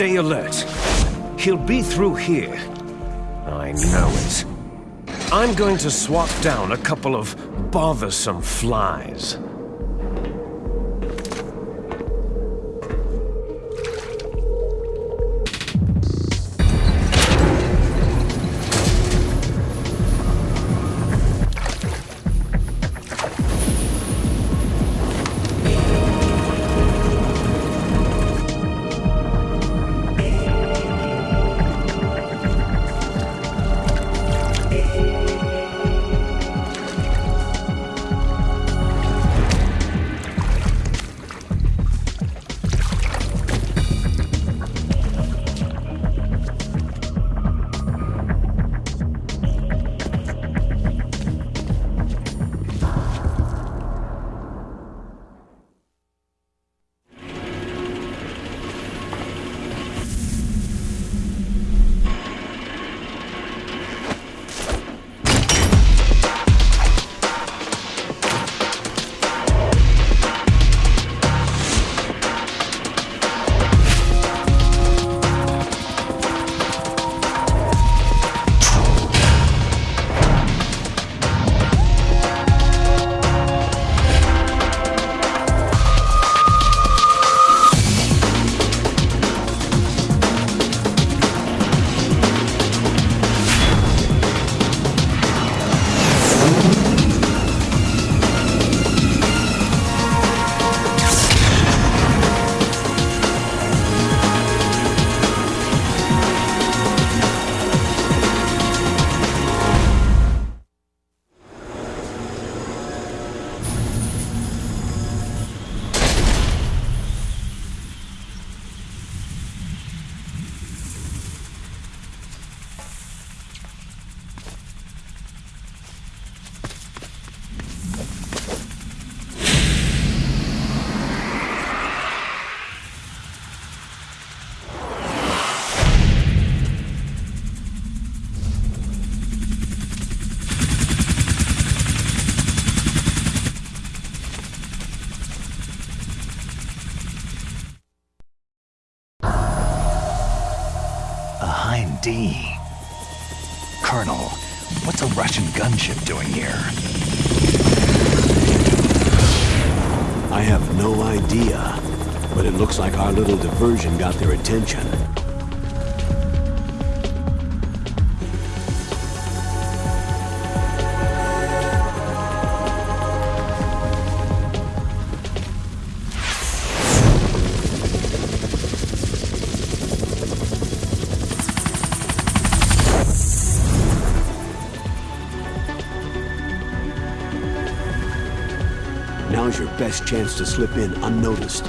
Stay alert. He'll be through here. I know it. I'm going to swat down a couple of bothersome flies. D. Colonel, what's a Russian gunship doing here? I have no idea, but it looks like our little diversion got their attention. Now's your best chance to slip in unnoticed.